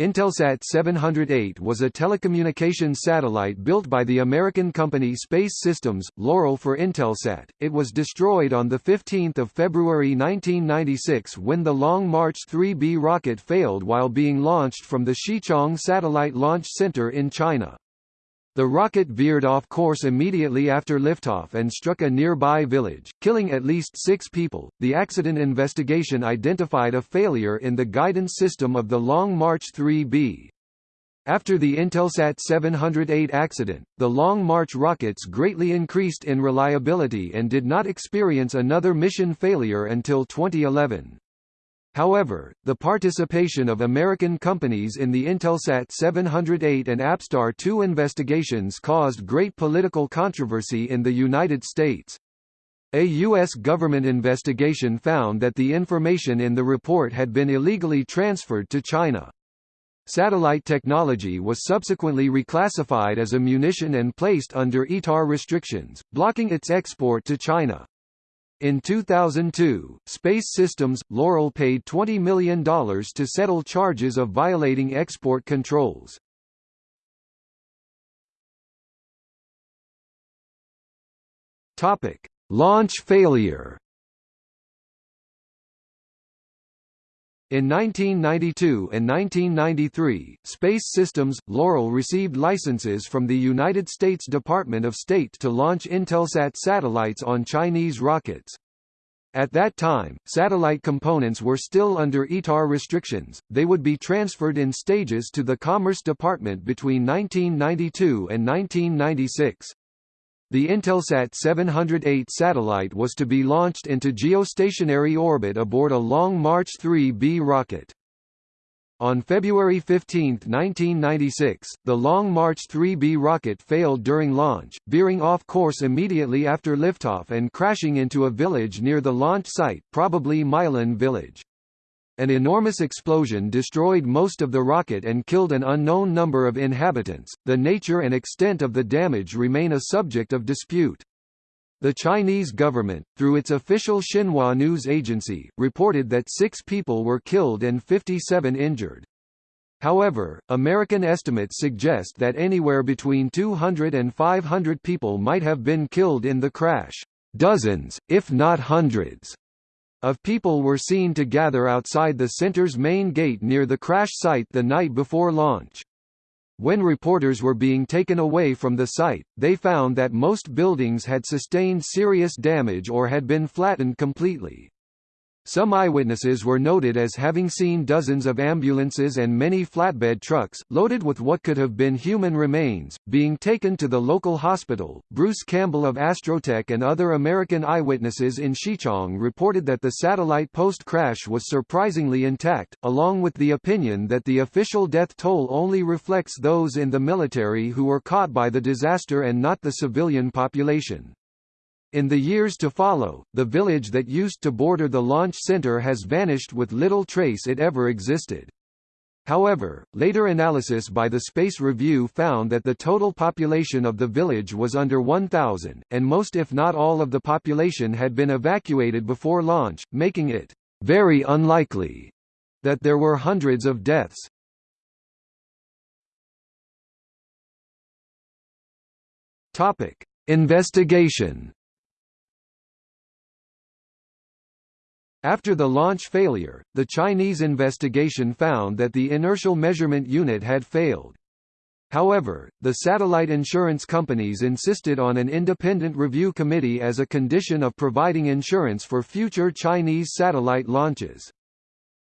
Intelsat 708 was a telecommunications satellite built by the American company Space Systems, Loral for Intelsat. It was destroyed on 15 February 1996 when the Long March 3B rocket failed while being launched from the Xichang Satellite Launch Center in China. The rocket veered off course immediately after liftoff and struck a nearby village, killing at least six people. The accident investigation identified a failure in the guidance system of the Long March 3B. After the Intelsat 708 accident, the Long March rockets greatly increased in reliability and did not experience another mission failure until 2011. However, the participation of American companies in the Intelsat 708 and Apstar 2 investigations caused great political controversy in the United States. A U.S. government investigation found that the information in the report had been illegally transferred to China. Satellite technology was subsequently reclassified as a munition and placed under ITAR restrictions, blocking its export to China. In 2002, Space Systems, Loral paid $20 million to settle charges of violating export controls. Topic: Launch failure. In 1992 and 1993, Space Systems, Loral received licenses from the United States Department of State to launch Intelsat satellites on Chinese rockets. At that time, satellite components were still under ITAR restrictions, they would be transferred in stages to the Commerce Department between 1992 and 1996. The Intelsat 708 satellite was to be launched into geostationary orbit aboard a Long March 3B rocket. On February 15, 1996, the Long March 3B rocket failed during launch, veering off course immediately after liftoff and crashing into a village near the launch site probably Milan village. An enormous explosion destroyed most of the rocket and killed an unknown number of inhabitants. The nature and extent of the damage remain a subject of dispute. The Chinese government, through its official Xinhua news agency, reported that six people were killed and 57 injured. However, American estimates suggest that anywhere between 200 and 500 people might have been killed in the crash. Dozens, if not hundreds, of people were seen to gather outside the center's main gate near the crash site the night before launch. When reporters were being taken away from the site, they found that most buildings had sustained serious damage or had been flattened completely. Some eyewitnesses were noted as having seen dozens of ambulances and many flatbed trucks, loaded with what could have been human remains, being taken to the local hospital. Bruce Campbell of Astrotech and other American eyewitnesses in Xichang reported that the satellite post crash was surprisingly intact, along with the opinion that the official death toll only reflects those in the military who were caught by the disaster and not the civilian population. In the years to follow, the village that used to border the launch center has vanished with little trace it ever existed. However, later analysis by the Space Review found that the total population of the village was under 1,000, and most if not all of the population had been evacuated before launch, making it very unlikely that there were hundreds of deaths. Investigation After the launch failure, the Chinese investigation found that the inertial measurement unit had failed. However, the satellite insurance companies insisted on an independent review committee as a condition of providing insurance for future Chinese satellite launches.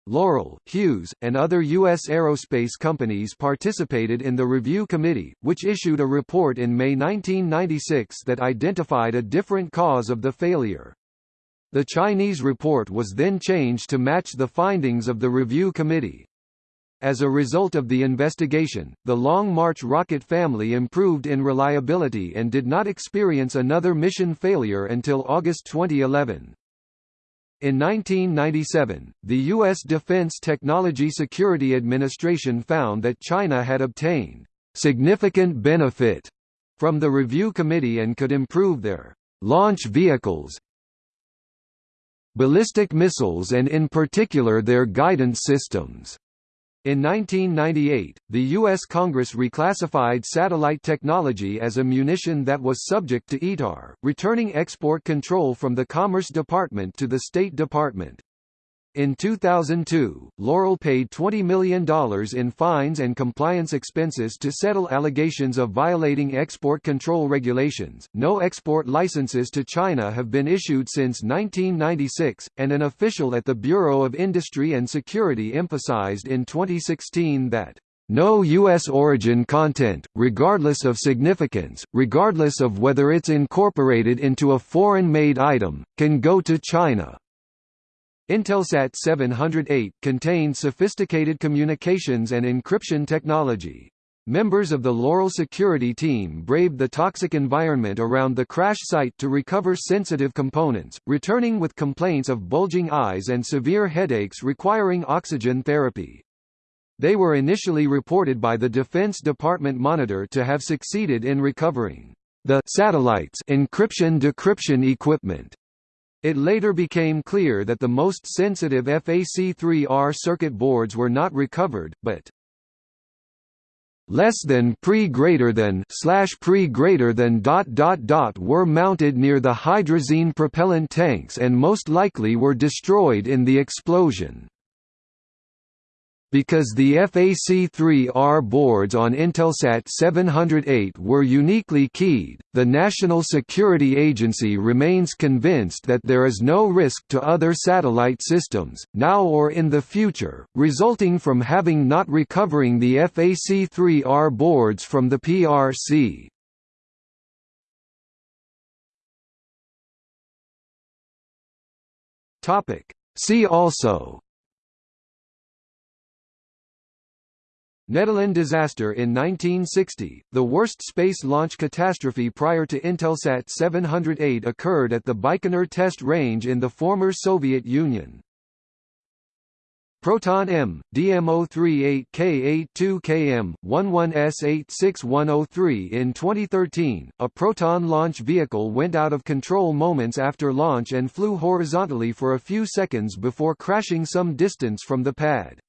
Loral, Hughes, and other U.S. aerospace companies participated in the review committee, which issued a report in May 1996 that identified a different cause of the failure. The Chinese report was then changed to match the findings of the review committee. As a result of the investigation, the Long March rocket family improved in reliability and did not experience another mission failure until August 2011. In 1997, the U.S. Defense Technology Security Administration found that China had obtained significant benefit from the review committee and could improve their launch vehicles, ballistic missiles and in particular their guidance systems. In 1998, the U.S. Congress reclassified satellite technology as a munition that was subject to ITAR, returning export control from the Commerce Department to the State Department. In 2002, Loral paid $20 million in fines and compliance expenses to settle allegations of violating export control regulations. No export licenses to China have been issued since 1996, and an official at the Bureau of Industry and Security emphasized in 2016 that no U.S. origin content, regardless of significance, regardless of whether it's incorporated into a foreign-made item, can go to China. Intelsat 708 contained sophisticated communications and encryption technology. Members of the Loral security team braved the toxic environment around the crash site to recover sensitive components, returning with complaints of bulging eyes and severe headaches requiring oxygen therapy. They were initially reported by the Defense Department Monitor to have succeeded in recovering the satellites encryption-decryption equipment it later became clear that the most sensitive FAC3R circuit boards were not recovered, but less than pre greater than slash pre greater than dot dot dot were mounted near the hydrazine propellant tanks and most likely were destroyed in the explosion. Because the FAC3R boards on Intelsat 708 were uniquely keyed, the National Security Agency remains convinced that there is no risk to other satellite systems, now or in the future, resulting from having not recovering the FAC3R boards from the PRC. See also Nedelin disaster in 1960, the worst space launch catastrophe prior to Intelsat 708 occurred at the Baikonur test range in the former Soviet Union. Proton M, DM038K82KM, 11S86103 In 2013, a Proton launch vehicle went out of control moments after launch and flew horizontally for a few seconds before crashing some distance from the pad.